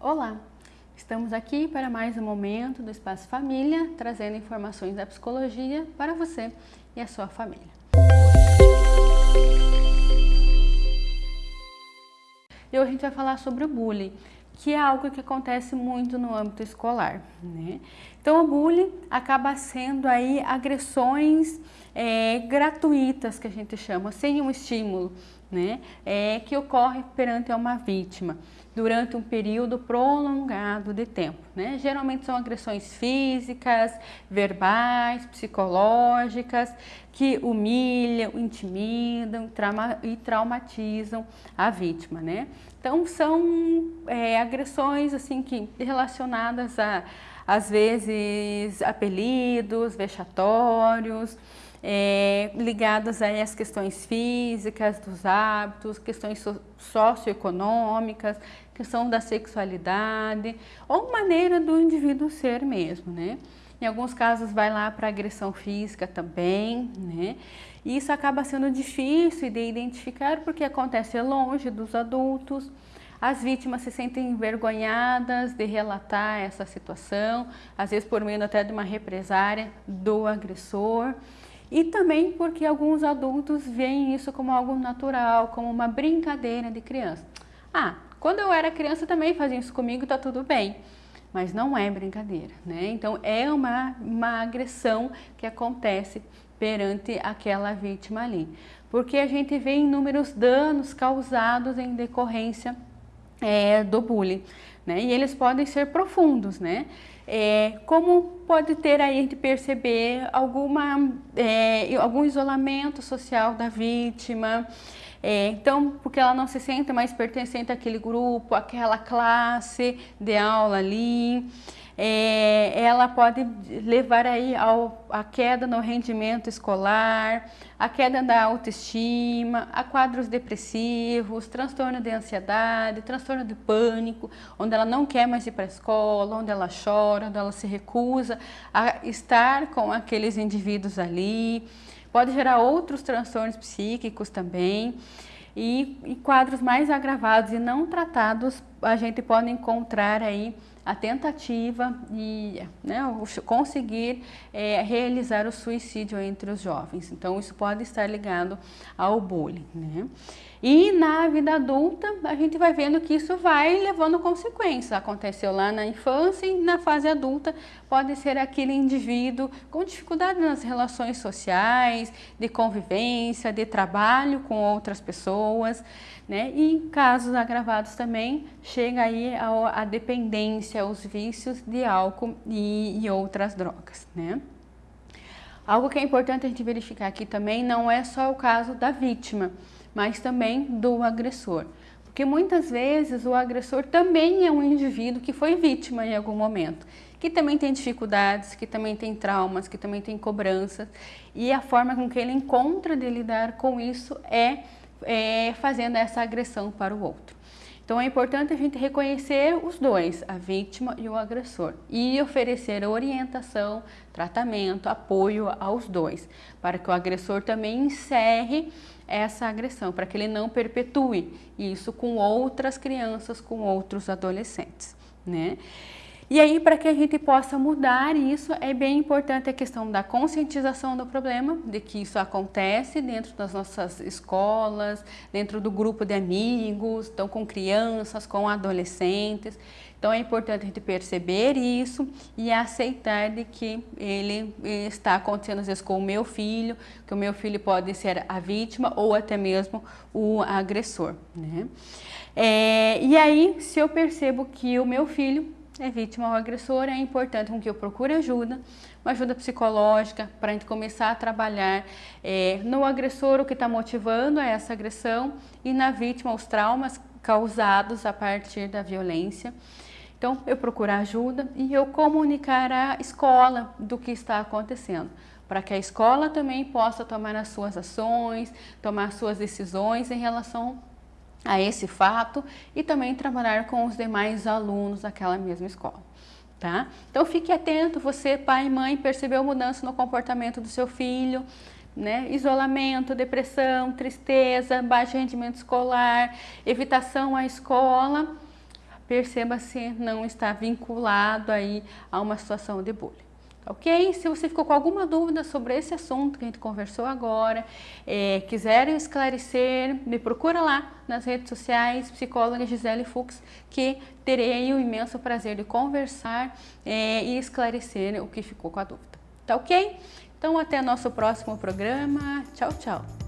Olá, estamos aqui para mais um momento do Espaço Família, trazendo informações da psicologia para você e a sua família. E hoje a gente vai falar sobre o bullying, que é algo que acontece muito no âmbito escolar. Né? Então o bullying acaba sendo aí agressões é, gratuitas, que a gente chama, sem um estímulo, né? é, que ocorre perante uma vítima durante um período prolongado de tempo. Né? Geralmente são agressões físicas, verbais, psicológicas, que humilham, intimidam trauma, e traumatizam a vítima. Né? Então são é, agressões assim que relacionadas a às vezes apelidos, vexatórios, é, ligadas às questões físicas, dos hábitos, questões socioeconômicas, questão da sexualidade, ou maneira do indivíduo ser mesmo, né? Em alguns casos vai lá para agressão física também, né? E isso acaba sendo difícil de identificar porque acontece longe dos adultos, as vítimas se sentem envergonhadas de relatar essa situação, às vezes por meio até de uma represária do agressor. E também porque alguns adultos veem isso como algo natural, como uma brincadeira de criança. Ah, quando eu era criança também faziam isso comigo, tá tudo bem. Mas não é brincadeira, né? Então é uma, uma agressão que acontece perante aquela vítima ali. Porque a gente vê inúmeros danos causados em decorrência é, do bullying, né? E eles podem ser profundos, né? É, como pode ter aí de perceber alguma, é, algum isolamento social da vítima, é, então, porque ela não se sente mais pertencente àquele grupo, àquela classe de aula ali, é, ela pode levar aí ao, a queda no rendimento escolar, a queda da autoestima, a quadros depressivos, transtorno de ansiedade, transtorno de pânico, onde ela não quer mais ir para a escola, onde ela chora, onde ela se recusa a estar com aqueles indivíduos ali. Pode gerar outros transtornos psíquicos também. E, e, quadros mais agravados e não tratados, a gente pode encontrar aí a tentativa de né, conseguir é, realizar o suicídio entre os jovens. Então, isso pode estar ligado ao bullying. Né? E na vida adulta, a gente vai vendo que isso vai levando consequências. Aconteceu lá na infância e na fase adulta pode ser aquele indivíduo com dificuldade nas relações sociais, de convivência, de trabalho com outras pessoas, né? E em casos agravados também, chega aí a, a dependência, os vícios de álcool e, e outras drogas, né? Algo que é importante a gente verificar aqui também não é só o caso da vítima, mas também do agressor. Porque muitas vezes o agressor também é um indivíduo que foi vítima em algum momento, que também tem dificuldades, que também tem traumas, que também tem cobranças, e a forma com que ele encontra de lidar com isso é, é fazendo essa agressão para o outro. Então é importante a gente reconhecer os dois, a vítima e o agressor, e oferecer orientação, tratamento, apoio aos dois, para que o agressor também encerre essa agressão, para que ele não perpetue isso com outras crianças, com outros adolescentes, né? E aí, para que a gente possa mudar isso, é bem importante a questão da conscientização do problema, de que isso acontece dentro das nossas escolas, dentro do grupo de amigos, então com crianças, com adolescentes. Então é importante a gente perceber isso e aceitar de que ele está acontecendo às vezes com o meu filho, que o meu filho pode ser a vítima ou até mesmo o agressor. Né? É, e aí, se eu percebo que o meu filho é vítima ou agressor, é importante que eu procure ajuda, uma ajuda psicológica, para a gente começar a trabalhar é, no agressor o que está motivando essa agressão e na vítima os traumas causados a partir da violência. Então, eu procurar ajuda e eu comunicar à escola do que está acontecendo, para que a escola também possa tomar as suas ações, tomar suas decisões em relação a esse fato e também trabalhar com os demais alunos daquela mesma escola. Tá? Então fique atento, você pai e mãe percebeu mudança no comportamento do seu filho, né? isolamento, depressão, tristeza, baixo rendimento escolar, evitação à escola, perceba se não está vinculado aí a uma situação de bullying ok? Se você ficou com alguma dúvida sobre esse assunto que a gente conversou agora, é, esclarecer, me procura lá nas redes sociais, psicóloga Gisele Fux, que terei o imenso prazer de conversar é, e esclarecer o que ficou com a dúvida. Tá ok? Então até nosso próximo programa. Tchau, tchau!